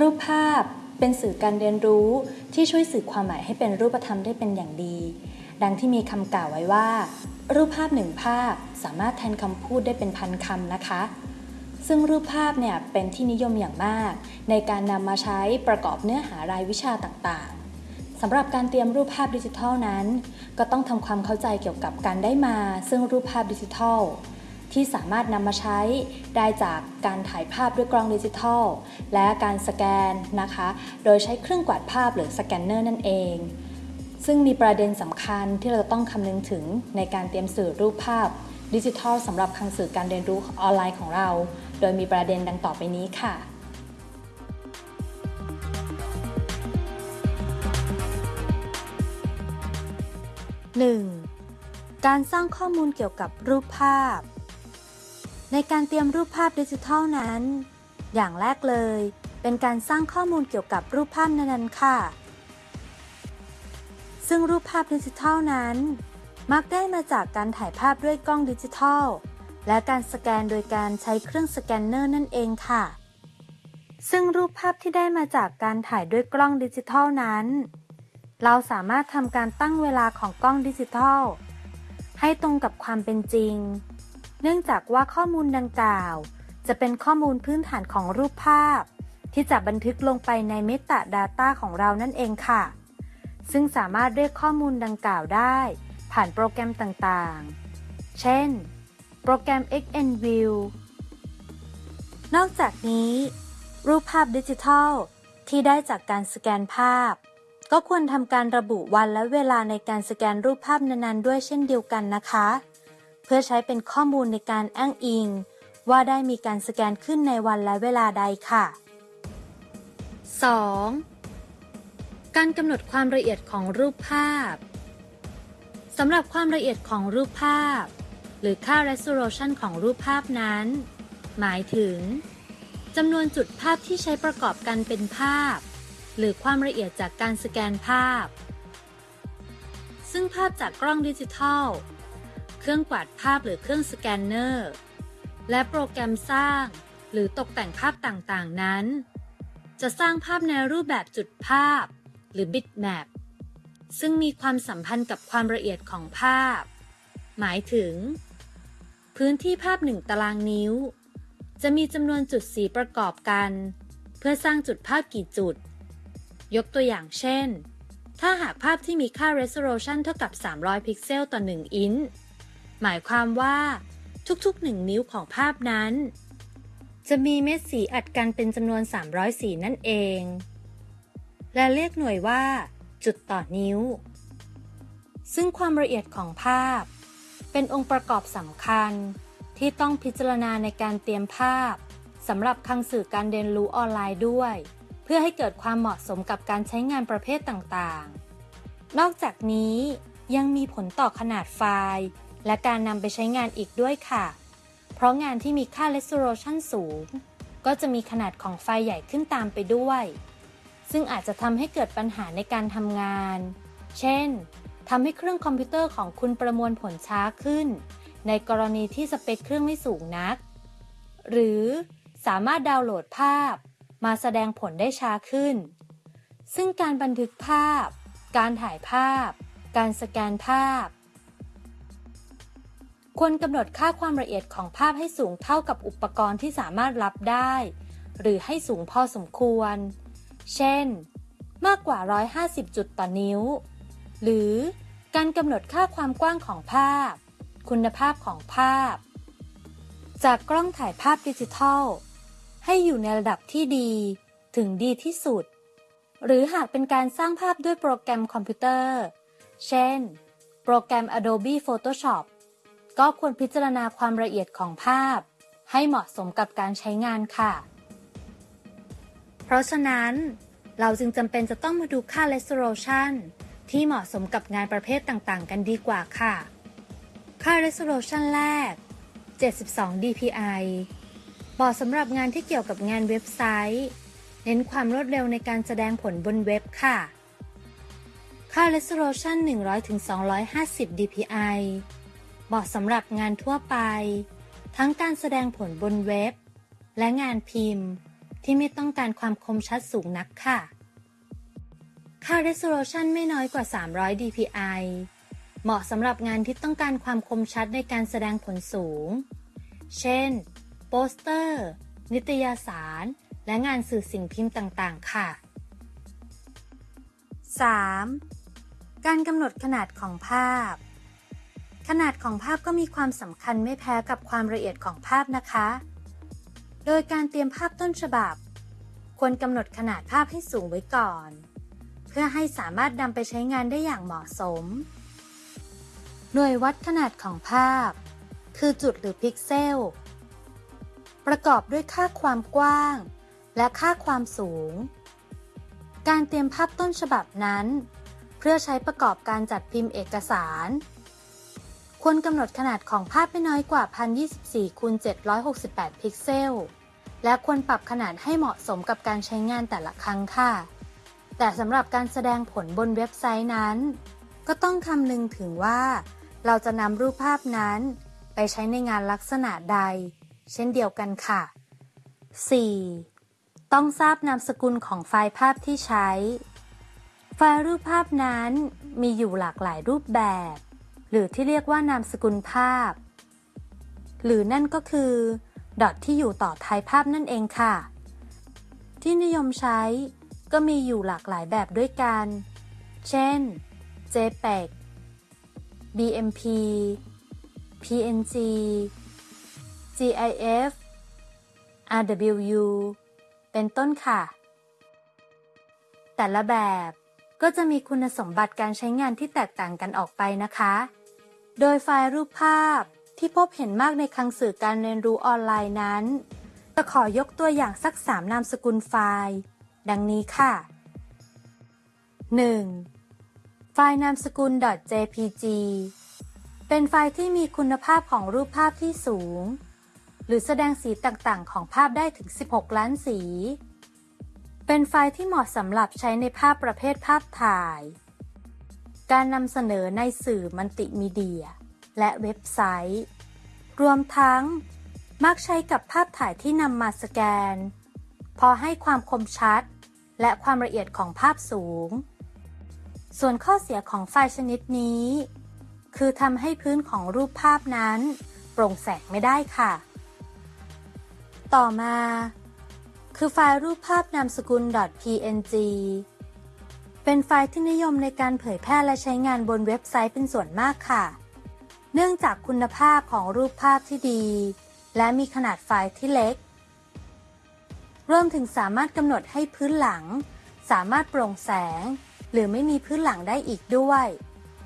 รูปภาพเป็นสื่อการเรียนรู้ที่ช่วยสื่อความหมายให้เป็นรูปธรรมได้เป็นอย่างดี ดังที่มีคำกล่าวไว้ว่า รูปภาพหนึ่งภาพสามารถแทนคำพูดได้เป็นพันคำนะคะ ซึ่งรูปภาพเนี่ยเป็นที่นิยมอย่างมาก ในการนำมาใช้ประกอบเนื้อหารายวิชาต่างๆสำหรับการเตรียมรูปภาพดิจิทัลนั้น ก็ต้องทำความเข้าใจเกี่ยวกับการได้มา ซึ่งรูปภาพดิจิทัล ที่สามารถนำมาใช้ได้จากการถ่ายภาพด้วยกล้องดิจิทัล และการสแกนนะคะ โดยใช้เครื่องกวาดภาพหรือสแกนเนอร์นั่นเอง ซึ่งมีประเด็นสำคัญที่เราต้องคำนึงถึงในการเตรียมสื่อรูปภาพดิจิทัลสำหรับคังสื่อการเรียนรู้ออนไลน์ของเรา โดยมีประเด็นดังต่อไปนี้ค่ะ 1. การสร้างข้อมูลเกี่ยวกับรูปภาพ ในการเตรียมรูปภาพดิจิทัลนั้น อย่างแรกเลย เป็นการสร้างข้อมูลเกี่ยวกับรูปภาพนั้นๆค่ะ ซึ่งรูปภาพดิจิทัลนั้น มักได้มาจากการถ่ายภาพด้วยกล้องดิจิทัล และการสแกนโดยการใช้เครื่องสแกนเนอร์นั่นเองค่ะ ซึ่งรูปภาพที่ได้มาจากการถ่ายด้วยกล้องดิจิทัลนั้น เราสามารถทำการตั้งเวลาของกล้องดิจิทัล ให้ตรงกับความเป็นจริง เนื่องจากว่าข้อมูลดังกล่าว จะเป็นข้อมูลพื้นฐานของรูปภาพ ที่จะบันทึกลงไปใน Metadata ของเรานั่นเองค่ะ ซึ่งสามารถเรียกข้อมูลดังกล่าวได้ ผ่านโปรแกรมต่างๆ เช่น โปรแกรม XNView นอกจากนี้ รูปภาพดิจิทัล ที่ได้จากการสแกนภาพ ก็ควรทำการระบุวันและเวลาในการสแกนรูปภาพนั้นๆด้วยเช่นเดียวกันนะคะ เพื่อใช้เป็นข้อมูลในการอ้างอิง ว่าได้มีการสแกนขึ้นในวันและเวลาใดค่ะ 2. การกำหนดความละเอียดของรูปภาพสำหรับความละเอียดของรูปภาพ หรือค่า resolution ของรูปภาพนั้น หมายถึงจำนวนจุดภาพที่ใช้ประกอบกันเป็นภาพ หรือความละเอียดจากการสแกนภาพ ซึ่งภาพจากกล้องดิจิทัล เครื่องกวาดภาพหรือเครื่องสแกนเนอร์ และโปรแกรมสร้าง หรือตกแต่งภาพต่างๆนั้น จะสร้างภาพในรูปแบบจุดภาพ หรือ bitmap ซึ่งมีความสัมพันธ์กับความละเอียดของภาพ หมายถึง พื้นที่ภาพหนึ่งตารางนิ้ว จะมีจำนวนจุดสีประกอบกัน เพื่อสร้างจุดภาพกี่จุด ยกตัวอย่างเช่น ถ้าหากภาพที่มีค่า resolution เท่ากับ 300 พิกเซลต่อ 1 อินช์ หมายความว่าทุกๆ 1 นิ้วของภาพนั้น จะมีเม็ดสีอัดกันเป็นจำนวน 300 สีนั่นเอง และเรียกหน่วยว่า จุดต่อนิ้ว ซึ่งความละเอียดของภาพ เป็นองค์ประกอบสำคัญที่ต้องพิจารณาในการเตรียมภาพสำหรับคังสื่อการเรียนรู้ออนไลน์ด้วย เพื่อให้เกิดความเหมาะสมกับการใช้งานประเภทต่างๆ นอกจากนี้ยังมีผลต่อขนาดไฟล์ และการนำไปใช้งานอีกด้วยค่ะ เพราะงานที่มีค่า resolution สูง ก็จะมีขนาดของไฟล์ใหญ่ขึ้นตามไปด้วย ซึ่งอาจจะทำให้เกิดปัญหาในการทำงาน เช่นทำให้เครื่องคอมพิวเตอร์ของคุณประมวลผลช้าขึ้น ในกรณีที่สเปคเครื่องไม่สูงนัก หรือสามารถดาวน์โหลดภาพ มาแสดงผลได้ช้าขึ้น ซึ่งการบันทึกภาพ การถ่ายภาพ การสแกนภาพ ควรกำหนดค่าความละเอียดของภาพให้สูงเท่ากับอุปกรณ์ที่สามารถรับได้ หรือให้สูงพอสมควร เช่น มากกว่า 150 จุดต่อนิ้ว หรือการกำหนดค่าความกว้างของภาพ คุณภาพของภาพ จากกล้องถ่ายภาพดิจิทัล ให้อยู่ในระดับที่ดี ถึงดีที่สุด หรือหากเป็นการสร้างภาพด้วยโปรแกรมคอมพิวเตอร์ เช่น โปรแกรม Adobe Photoshop ก็ควรพิจารณาความละเอียดของภาพ ให้เหมาะสมกับการใช้งานค่ะ เพราะฉะนั้น เราจึงจำเป็นจะต้องมาดูค่า resolution ที่เหมาะสมกับงานประเภทต่างๆ กันดีกว่าค่ะ ค่า resolution แรก 72 dpi เหมาะสำหรับงานที่เกี่ยวกับงานเว็บไซต์ เน้นความรวดเร็วในการแสดงผลบนเว็บค่ะ ค่า resolution 100-250 dpi เหมาะสำหรับงานทั่วไป ทั้งการแสดงผลบนเว็บ และงานพิมพ์ที่ไม่ต้องการความคมชัดสูงนักค่ะ ค่า resolution ไม่น้อยกว่า 300 dpi เหมาะสำหรับงานที่ต้องการความคมชัดในการแสดงผลสูง เช่น โปสเตอร์ นิตยสาร และงานสื่อสิ่งพิมพ์ต่างๆ ค่ะ 3. การกำหนดขนาดของภาพ ขนาดของภาพก็มีความสำคัญไม่แพ้กับความละเอียดของภาพนะคะ โดยการเตรียมภาพต้นฉบับ ควรกำหนดขนาดภาพให้สูงไว้ก่อน เพื่อให้สามารถนำไปใช้งานได้อย่างเหมาะสม หน่วยวัดขนาดของภาพ คือจุดหรือพิกเซล ประกอบด้วยค่าความกว้าง และค่าความสูง การเตรียมภาพต้นฉบับนั้น เพื่อใช้ประกอบการจัดพิมพ์เอกสาร ควรกำหนดขนาดของภาพไม่น้อยกว่า 1024คูณ768 พิกเซล และควรปรับขนาดให้เหมาะสมกับการใช้งานแต่ละครั้งค่ะ แต่สำหรับการแสดงผลบนเว็บไซต์นั้น ก็ต้องคำนึงถึงว่า เราจะนำรูปภาพนั้น ไปใช้ในงานลักษณะใด เช่นเดียวกันค่ะ 4. ต้องทราบนามสกุลของไฟล์ภาพที่ใช้ ไฟล์รูปภาพนั้นมีอยู่หลากหลายรูปแบบ หรือที่เรียกว่านามสกุลภาพ หรือนั่นก็คือ ดอทที่อยู่ต่อท้ายภาพนั่นเองค่ะ ที่นิยมใช้ก็มีอยู่หลากหลายแบบด้วยกัน เช่น JPEG BMP PNG GIF RWU เป็นต้นค่ะ แต่ละแบบ ก็จะมีคุณสมบัติการใช้งานที่แตกต่างกันออกไปนะคะ โดยไฟล์รูปภาพที่พบเห็นมากในคลังสื่อการเรียนรู้ออนไลน์นั้น จะขอยกตัวอย่างสัก3นามสกุลไฟล์ ดังนี้ค่ะ 1. ไฟล์นามสกุล .jpg เป็นไฟล์ที่มีคุณภาพของรูปภาพที่สูง หรือแสดงสีต่างๆ ของภาพได้ถึง 16 ล้านสี เป็นไฟล์ที่เหมาะสำหรับใช้ในภาพประเภทภาพถ่าย การนำเสนอในสื่อมัลติมีเดีย และเว็บไซต์ รวมทั้ง มักใช้กับภาพถ่ายที่นำมาสแกน พอให้ความคมชัด และความละเอียดของภาพสูง ส่วนข้อเสียของไฟล์ชนิดนี้ คือทำให้พื้นของรูปภาพนั้น โปร่งแสงไม่ได้ค่ะ ต่อมา คือไฟล์รูปภาพนามสกุล .png เป็นไฟล์ที่นิยมในการเผยแพร่และใช้งานบนเว็บไซต์เป็นส่วนมากค่ะ เนื่องจากคุณภาพของรูปภาพที่ดี และมีขนาดไฟล์ที่เล็ก รวมถึงสามารถกำหนดให้พื้นหลัง สามารถโปร่งแสง หรือไม่มีพื้นหลังได้อีกด้วย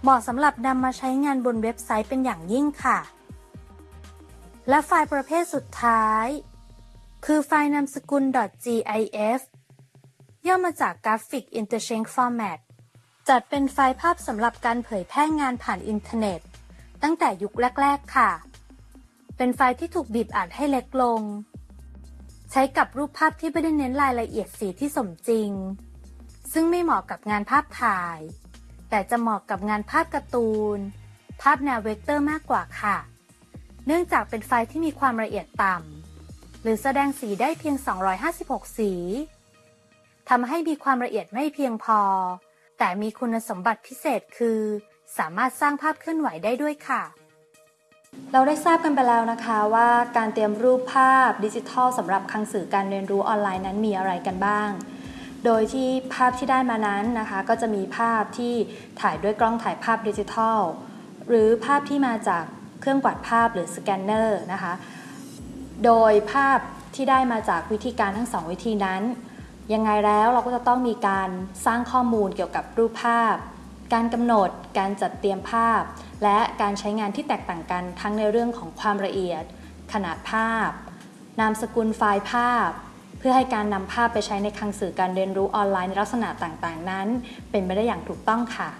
เหมาะสำหรับนำมาใช้งานบนเว็บไซต์เป็นอย่างยิ่งค่ะ และไฟล์ประเภทสุดท้าย คือไฟล์นามสกุล .gif ย่อมาจาก Graphic Interchange Format จัดเป็นไฟล์ภาพสำหรับการเผยแพร่งานผ่านอินเทอร์เน็ต ตั้งแต่ยุคแรก ๆ ค่ะ เป็นไฟล์ที่ถูกบีบอัดให้เล็กลง ใช้กับรูปภาพที่ไม่ได้เน้นรายละเอียดสีที่สมจริง ซึ่งไม่เหมาะกับงานภาพถ่าย แต่จะเหมาะกับงานภาพการ์ตูน ภาพแนวเวกเตอร์มากกว่าค่ะ เนื่องจากเป็นไฟล์ที่มีความละเอียดต่ำ หรือแสดงสีได้เพียง 256 สีทำให้มีความละเอียดไม่เพียงพอ แต่มีคุณสมบัติพิเศษคือ สามารถสร้างภาพเคลื่อนไหวได้ด้วยค่ะ เราได้ทราบกันไปแล้วนะคะว่าการเตรียมรูปภาพดิจิทัลสำหรับคลังสื่อการเรียนรู้ออนไลน์นั้นมีอะไรกันบ้าง โดยที่ภาพที่ได้มานั้นนะคะ ก็จะมีภาพที่ถ่ายด้วยกล้องถ่ายภาพดิจิทัล หรือภาพที่มาจากเครื่องกวาดภาพหรือสแกนเนอร์นะคะ โดยภาพที่ได้มาจากวิธีการทั้งสองวิธีนั้น ยังไงแล้วเราก็จะต้องมีการสร้างข้อมูลเกี่ยวกับรูปภาพ การกำหนด การจัดเตรียมภาพ และการใช้งานที่แตกต่างกันทั้งในเรื่องของความละเอียด ขนาดภาพ นามสกุลไฟล์ภาพ เพื่อให้การนำภาพไปใช้ในคลังสื่อการเรียนรู้ออนไลน์ในลักษณะต่างๆ นั้น เป็นไปได้อย่างถูกต้องค่ะ